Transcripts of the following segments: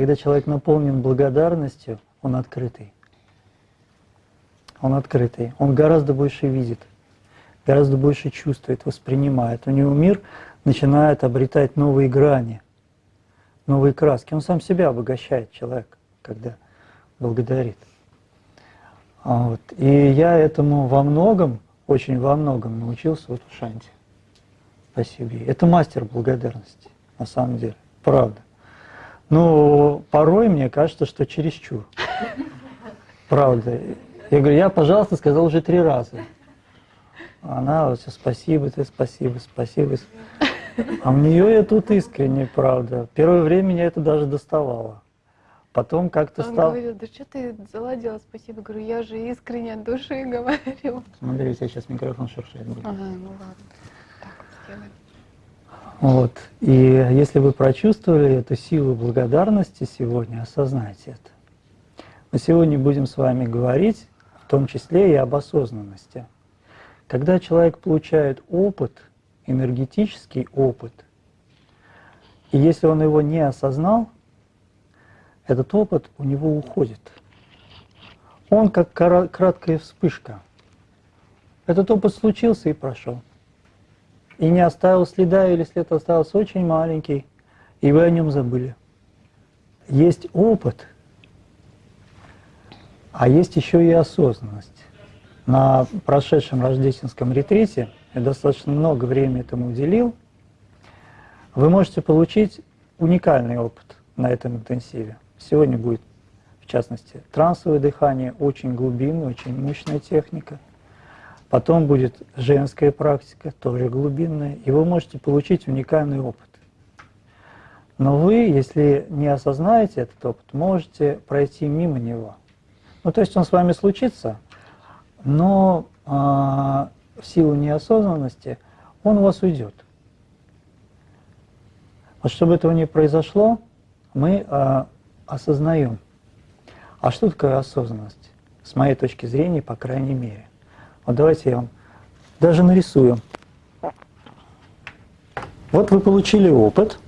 Когда человек наполнен благодарностью, он открытый. Он открытый. Он гораздо больше видит, гораздо больше чувствует, воспринимает. У него мир начинает обретать новые грани, новые краски. Он сам себя обогащает, человек, когда благодарит. А вот. И я этому во многом, очень во многом научился вот в Шанте. Спасибо. Это мастер благодарности, на самом деле, правда. Но порой мне кажется, что чересчур. Правда. Я говорю, я, пожалуйста, сказал уже три раза. Она вот все, спасибо, ты спасибо, спасибо. А мне я тут искренне, правда. Первое время меня это даже доставало. Потом как-то Он стал... говорил, да что ты заладила, спасибо. Говорю, я же искренне от души говорю. Смотри, у тебя сейчас микрофон шуршает будет. Ага, ну ладно. Так сделаем. Вот. И если вы прочувствовали эту силу благодарности сегодня, осознайте это. Мы сегодня будем с вами говорить, в том числе и об осознанности. Когда человек получает опыт, энергетический опыт, и если он его не осознал, этот опыт у него уходит. Он как краткая вспышка. Этот опыт случился и прошел. И не оставил следа, или след остался очень маленький, и вы о нем забыли. Есть опыт, а есть еще и осознанность. На прошедшем рождественском ретрите я достаточно много времени этому уделил. Вы можете получить уникальный опыт на этом интенсиве. Сегодня будет, в частности, трансовое дыхание, очень глубинная, очень мощная техника. Потом будет женская практика, тоже глубинная, и вы можете получить уникальный опыт. Но вы, если не осознаете этот опыт, можете пройти мимо него. Ну, то есть он с вами случится, но а, в силу неосознанности он у вас уйдет. Вот чтобы этого не произошло, мы а, осознаем. А что такое осознанность? С моей точки зрения, по крайней мере. Вот давайте я вам даже нарисую. Вот вы получили опыт,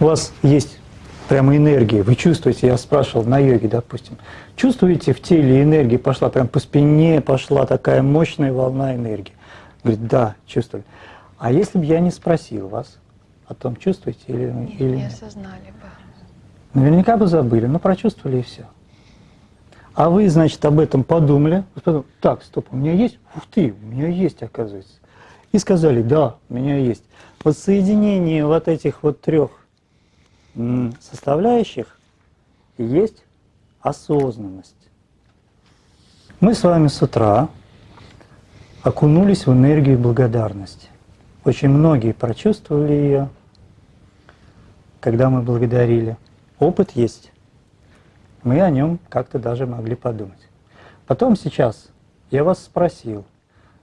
у вас есть прямо энергия, вы чувствуете, я спрашивал на йоге, допустим, чувствуете в теле энергии пошла, прям по спине пошла такая мощная волна энергии? Говорит, да, чувствую. А если бы я не спросил вас о том, чувствуете или, Нет, или не нет? осознали бы. Наверняка бы забыли, но прочувствовали и все. А вы, значит, об этом подумали, так, стоп, у меня есть? Ух ты, у меня есть, оказывается. И сказали, да, у меня есть. Вот соединение вот этих вот трех составляющих есть осознанность. Мы с вами с утра окунулись в энергию благодарности. Очень многие прочувствовали ее, когда мы благодарили. Опыт есть. Мы о нем как-то даже могли подумать. Потом сейчас я вас спросил,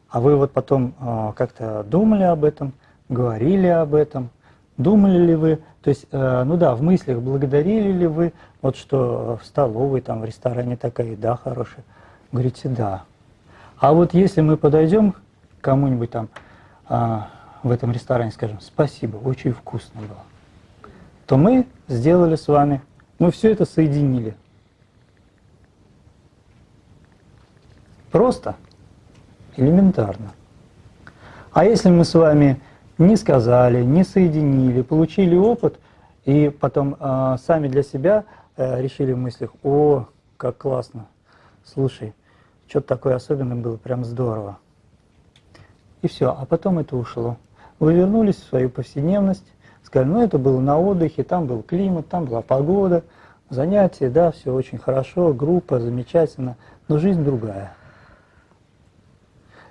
а вы вот потом э, как-то думали об этом, говорили об этом, думали ли вы, то есть, э, ну да, в мыслях благодарили ли вы, вот что в столовой, там, в ресторане такая еда хорошая, говорите, да. А вот если мы подойдем к кому-нибудь там э, в этом ресторане, скажем, спасибо, очень вкусно было, то мы сделали с вами, мы все это соединили. Просто, элементарно. А если мы с вами не сказали, не соединили, получили опыт, и потом э, сами для себя э, решили в мыслях, о, как классно, слушай, что-то такое особенное было, прям здорово. И все, а потом это ушло. Вы вернулись в свою повседневность, сказали, ну это было на отдыхе, там был климат, там была погода, занятия, да, все очень хорошо, группа, замечательно, но жизнь другая.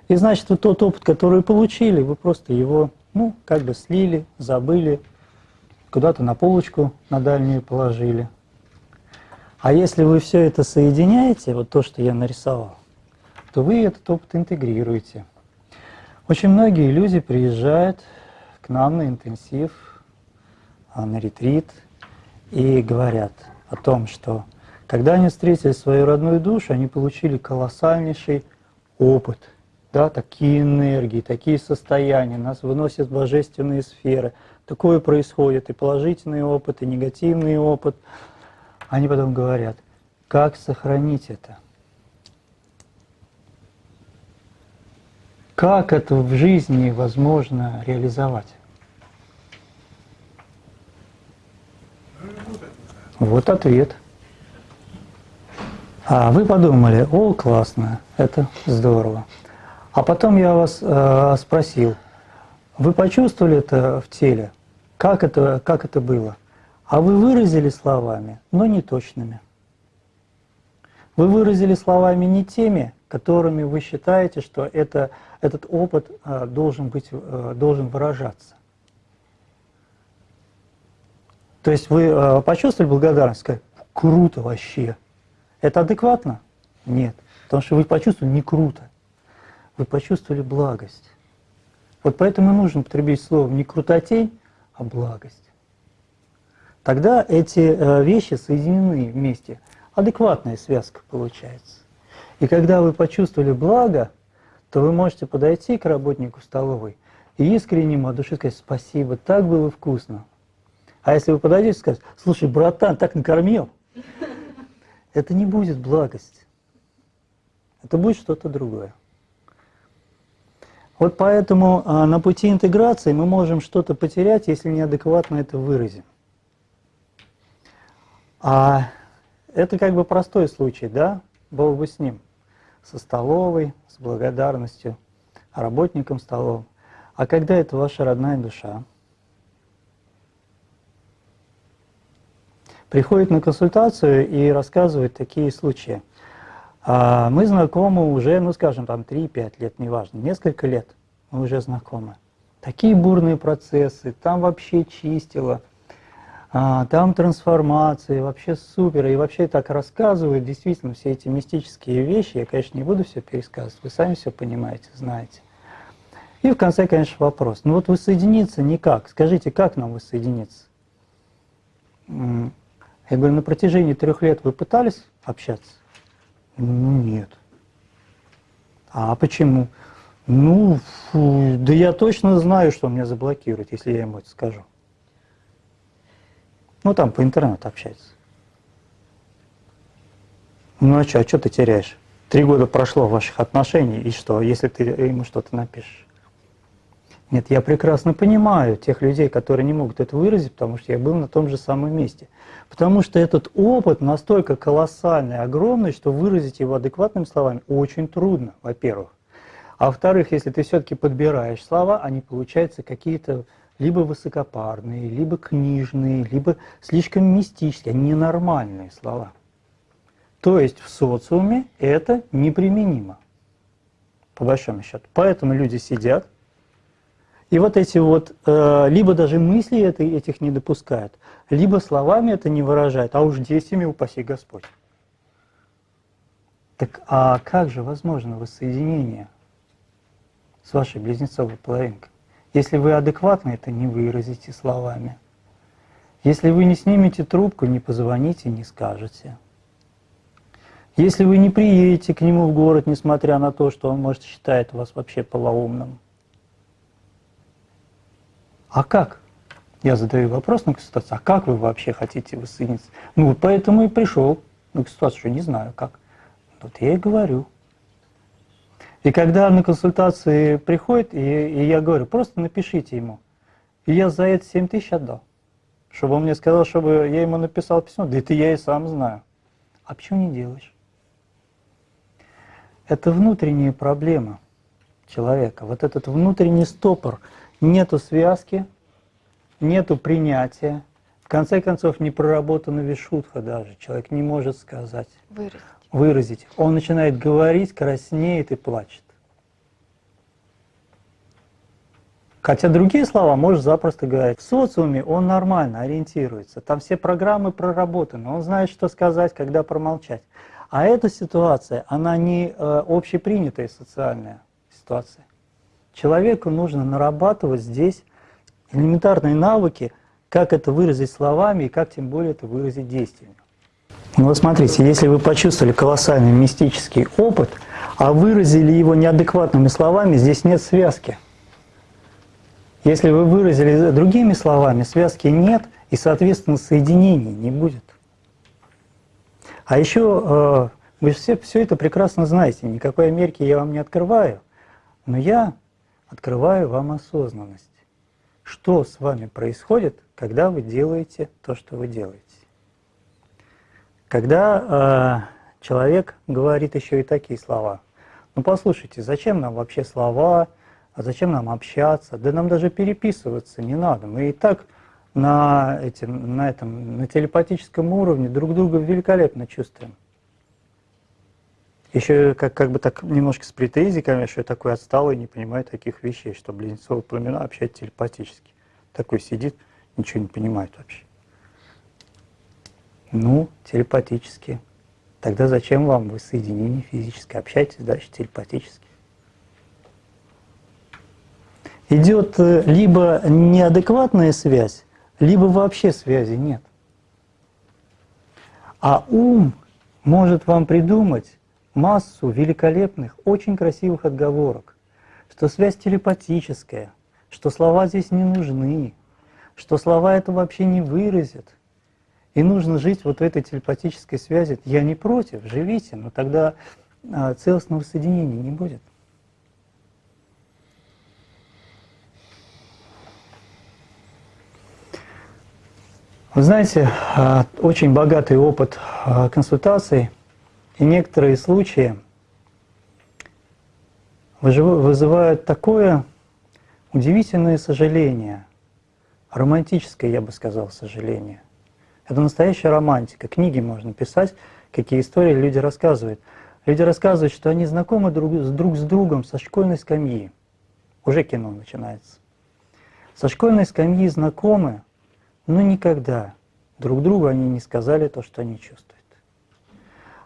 И значит, вот тот опыт, который вы получили, вы просто его, ну, как бы слили, забыли, куда-то на полочку на дальнюю положили. А если вы все это соединяете, вот то, что я нарисовал, то вы этот опыт интегрируете. Очень многие люди приезжают к нам на интенсив, а, на ретрит и говорят о том, что когда они встретили свою родную душу, они получили колоссальнейший опыт – да, такие энергии, такие состояния, нас выносят в божественные сферы, такое происходит, и положительный опыт, и негативный опыт. Они потом говорят, как сохранить это? Как это в жизни возможно реализовать? Вот ответ. А вы подумали, о, классно, это здорово. А потом я вас э, спросил, вы почувствовали это в теле? Как это, как это было? А вы выразили словами, но не точными. Вы выразили словами не теми, которыми вы считаете, что это, этот опыт э, должен, быть, э, должен выражаться. То есть вы э, почувствовали благодарность, сказали, круто вообще. Это адекватно? Нет. Потому что вы почувствовали не круто. Вы почувствовали благость. Вот поэтому нужно употребить слово не крутотень, а благость. Тогда эти вещи соединены вместе. Адекватная связка получается. И когда вы почувствовали благо, то вы можете подойти к работнику столовой и искренне ему от души сказать «спасибо, так было вкусно». А если вы подойдете и скажете «слушай, братан, так накормил», это не будет благость. Это будет что-то другое. Вот поэтому а, на пути интеграции мы можем что-то потерять, если неадекватно это выразим. А это как бы простой случай, да? Бог бы с ним со столовой, с благодарностью работникам столовым. А когда это ваша родная душа, приходит на консультацию и рассказывает такие случаи. А мы знакомы уже, ну скажем, там 3-5 лет, неважно, несколько лет мы уже знакомы. Такие бурные процессы, там вообще чистило – а, там трансформации, вообще супер. И вообще так рассказывают, действительно, все эти мистические вещи. Я, конечно, не буду все пересказывать, вы сами все понимаете, знаете. И в конце, конечно, вопрос. Ну вот воссоединиться никак. Скажите, как нам воссоединиться? Я говорю, на протяжении трех лет вы пытались общаться? Ну, нет. А почему? Ну, фу, да я точно знаю, что меня заблокируют, если я ему это скажу. Ну, там по интернету общается. Ну, а что, а что ты теряешь? Три года прошло ваших отношений, и что, если ты ему что-то напишешь? Нет, я прекрасно понимаю тех людей, которые не могут это выразить, потому что я был на том же самом месте. Потому что этот опыт настолько колоссальный, огромный, что выразить его адекватными словами очень трудно, во-первых. А во-вторых, если ты все-таки подбираешь слова, они получаются какие-то либо высокопарные, либо книжные, либо слишком мистические, ненормальные слова. То есть в социуме это неприменимо, по большому счету. Поэтому люди сидят, и вот эти вот, э, либо даже мысли это, этих не допускают, либо словами это не выражают, а уж действиями упаси Господь. Так а как же возможно воссоединение с вашей близнецовой половинкой? Если вы адекватно это не выразите словами. Если вы не снимете трубку, не позвоните, не скажете. Если вы не приедете к нему в город, несмотря на то, что он, может, считает вас вообще полоумным. А как? Я задаю вопрос на консультацию, а как вы вообще хотите воссоединиться? Ну, поэтому и пришел на консультацию, что не знаю как. Вот я и говорю. И когда на консультации приходит, и, и я говорю, просто напишите ему. И я за это 7 тысяч отдал. Чтобы он мне сказал, чтобы я ему написал письмо. Да это я и сам знаю. А почему не делаешь? Это внутренняя проблема человека. Вот этот внутренний стопор. Нету связки, нету принятия. В конце концов, не проработана вишутха даже. Человек не может сказать. Выразить выразить. Он начинает говорить, краснеет и плачет. Хотя другие слова можешь запросто говорить. В социуме он нормально ориентируется, там все программы проработаны, он знает, что сказать, когда промолчать. А эта ситуация, она не э, общепринятая социальная ситуация. Человеку нужно нарабатывать здесь элементарные навыки, как это выразить словами и как тем более это выразить действиями. Ну вот смотрите, если вы почувствовали колоссальный мистический опыт, а выразили его неадекватными словами, здесь нет связки. Если вы выразили другими словами, связки нет, и, соответственно, соединений не будет. А еще э, вы все, все это прекрасно знаете, никакой Америки я вам не открываю, но я открываю вам осознанность. Что с вами происходит, когда вы делаете то, что вы делаете? Когда э, человек говорит еще и такие слова. Ну послушайте, зачем нам вообще слова, а зачем нам общаться? Да нам даже переписываться не надо. Мы и так на, этим, на, этом, на телепатическом уровне друг друга великолепно чувствуем. Еще как, как бы так немножко с претензией, конечно, я такой отсталый, не понимаю таких вещей, что близнецовые пламена общаются телепатически. Такой сидит, ничего не понимает вообще. Ну, телепатически. Тогда зачем вам вы соединение физическое? Общайтесь дальше телепатически. Идет э, либо неадекватная связь, либо вообще связи нет. А ум может вам придумать массу великолепных, очень красивых отговорок, что связь телепатическая, что слова здесь не нужны, что слова это вообще не выразят. И нужно жить вот в этой телепатической связи. Я не против, живите, но тогда а, целостного соединения не будет. Вы знаете, а, очень богатый опыт а, консультаций и некоторые случаи вызывают такое удивительное сожаление, романтическое, я бы сказал, сожаление. Это настоящая романтика. Книги можно писать, какие истории люди рассказывают. Люди рассказывают, что они знакомы друг с, друг с другом со школьной скамьи. Уже кино начинается. Со школьной скамьи знакомы, но никогда друг другу они не сказали то, что они чувствуют.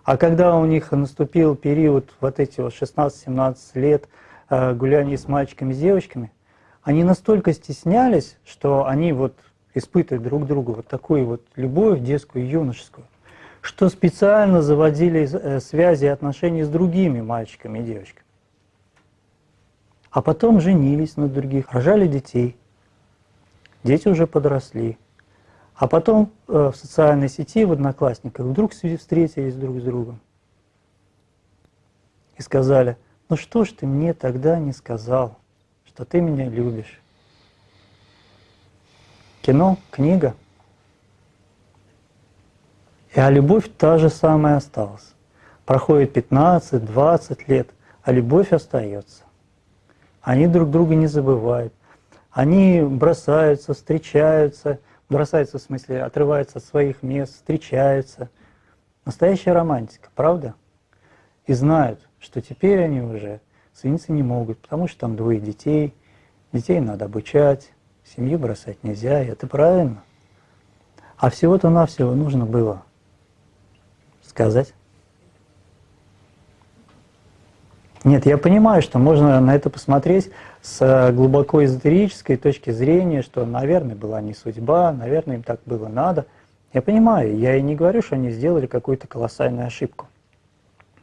А когда у них наступил период вот эти вот 16-17 лет э, гуляния с мальчиками, с девочками, они настолько стеснялись, что они вот испытывают друг другу вот такую вот любовь детскую юношескую, что специально заводили э, связи и отношения с другими мальчиками и девочками. А потом женились на других, рожали детей. Дети уже подросли. А потом э, в социальной сети, в Одноклассниках, вдруг встретились друг с другом. И сказали, ну что ж ты мне тогда не сказал, что ты меня любишь? Кино, книга. И а любовь та же самая осталась. Проходит 15-20 лет, а любовь остается. Они друг друга не забывают. Они бросаются, встречаются, бросаются, в смысле, отрываются от своих мест, встречаются. Настоящая романтика, правда? И знают, что теперь они уже соединиться не могут, потому что там двое детей, детей надо обучать, семью бросать нельзя, и это правильно. А всего-то навсего нужно было сказать. Нет, я понимаю, что можно на это посмотреть с э, глубоко эзотерической точки зрения, что, наверное, была не судьба, наверное, им так было надо. Я понимаю, я и не говорю, что они сделали какую-то колоссальную ошибку.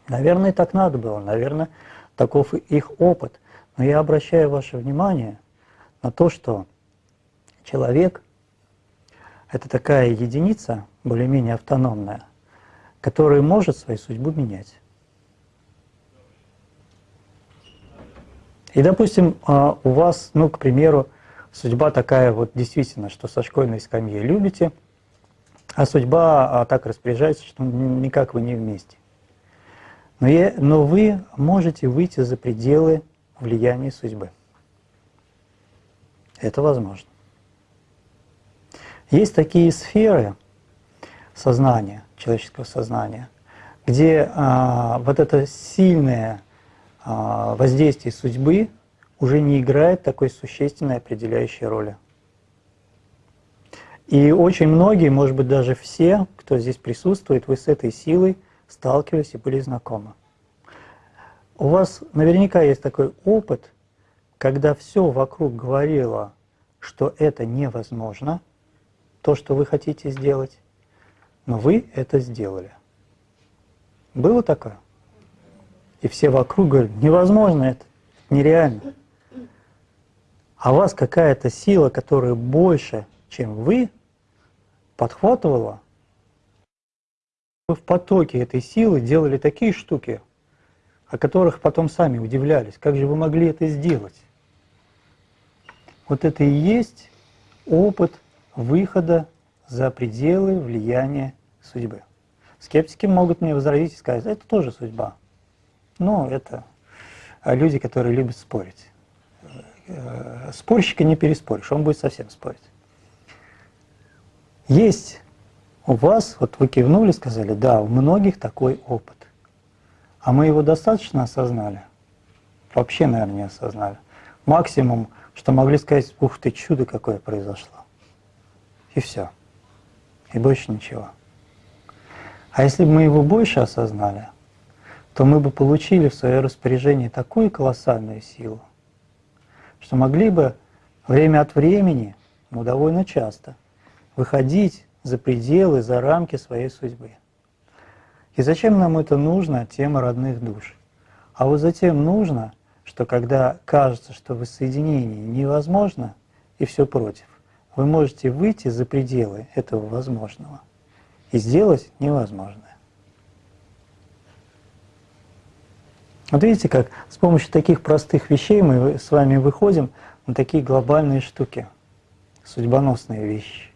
Наверное, так надо было, наверное, таков их опыт. Но я обращаю ваше внимание на то, что человек – это такая единица, более-менее автономная, которая может свою судьбу менять. И, допустим, а, у вас, ну, к примеру, судьба такая вот действительно, что со школьной скамьи любите, а судьба а, так распоряжается, что никак вы не вместе. Но, я, но вы можете выйти за пределы влияния судьбы. Это возможно. Есть такие сферы сознания, человеческого сознания, где а, вот это сильное воздействие судьбы уже не играет такой существенной определяющей роли. И очень многие, может быть даже все, кто здесь присутствует, вы с этой силой сталкивались и были знакомы. У вас наверняка есть такой опыт, когда все вокруг говорило, что это невозможно, то, что вы хотите сделать, но вы это сделали. Было такое? И все вокруг говорят, невозможно это, нереально. а вас какая-то сила, которая больше, чем вы, подхватывала, вы в потоке этой силы делали такие штуки, о которых потом сами удивлялись. Как же вы могли это сделать? Вот это и есть опыт выхода за пределы влияния судьбы. Скептики могут мне возразить и сказать, это тоже судьба. Но это люди, которые любят спорить. Э, спорщика не переспоришь, он будет совсем спорить. Есть у вас, вот вы кивнули, сказали, да, у многих такой опыт. А мы его достаточно осознали? Вообще, наверное, не осознали. Максимум, что могли сказать, ух ты, чудо какое произошло. И все. И больше ничего. А если бы мы его больше осознали, то мы бы получили в свое распоряжение такую колоссальную силу, что могли бы время от времени, ну довольно часто, выходить за пределы, за рамки своей судьбы. И зачем нам это нужно, тема родных душ? А вот затем нужно, что когда кажется, что воссоединение невозможно и все против, вы можете выйти за пределы этого возможного и сделать невозможное. Вот видите, как с помощью таких простых вещей мы с вами выходим на такие глобальные штуки, судьбоносные вещи.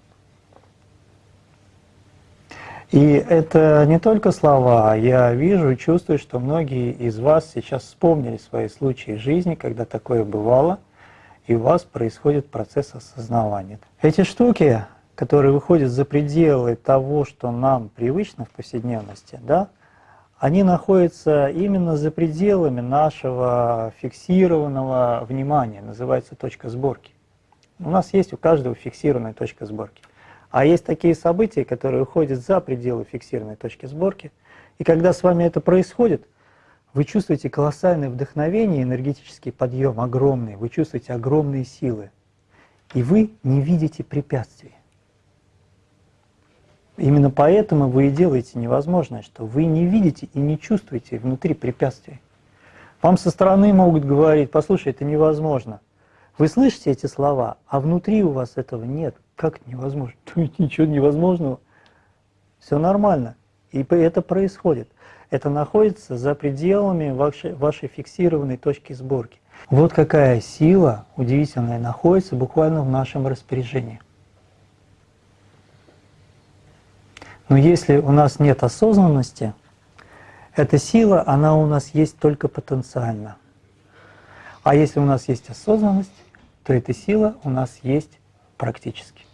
И это не только слова, я вижу и чувствую, что многие из вас сейчас вспомнили свои случаи жизни, когда такое бывало, и у вас происходит процесс осознавания. Эти штуки, которые выходят за пределы того, что нам привычно в повседневности, да, они находятся именно за пределами нашего фиксированного внимания, называется точка сборки. У нас есть у каждого фиксированная точка сборки. А есть такие события, которые уходят за пределы фиксированной точки сборки. И когда с вами это происходит, вы чувствуете колоссальное вдохновение, энергетический подъем огромный, вы чувствуете огромные силы. И вы не видите препятствий. Именно поэтому вы и делаете невозможное, что вы не видите и не чувствуете внутри препятствий. Вам со стороны могут говорить, послушай, это невозможно. Вы слышите эти слова, а внутри у вас этого нет. Как невозможно? Тут ничего невозможного. Все нормально. И это происходит. Это находится за пределами вашей, вашей фиксированной точки сборки. Вот какая сила удивительная находится буквально в нашем распоряжении. Но если у нас нет осознанности, эта сила, она у нас есть только потенциально. А если у нас есть осознанность, то эта сила у нас есть практически.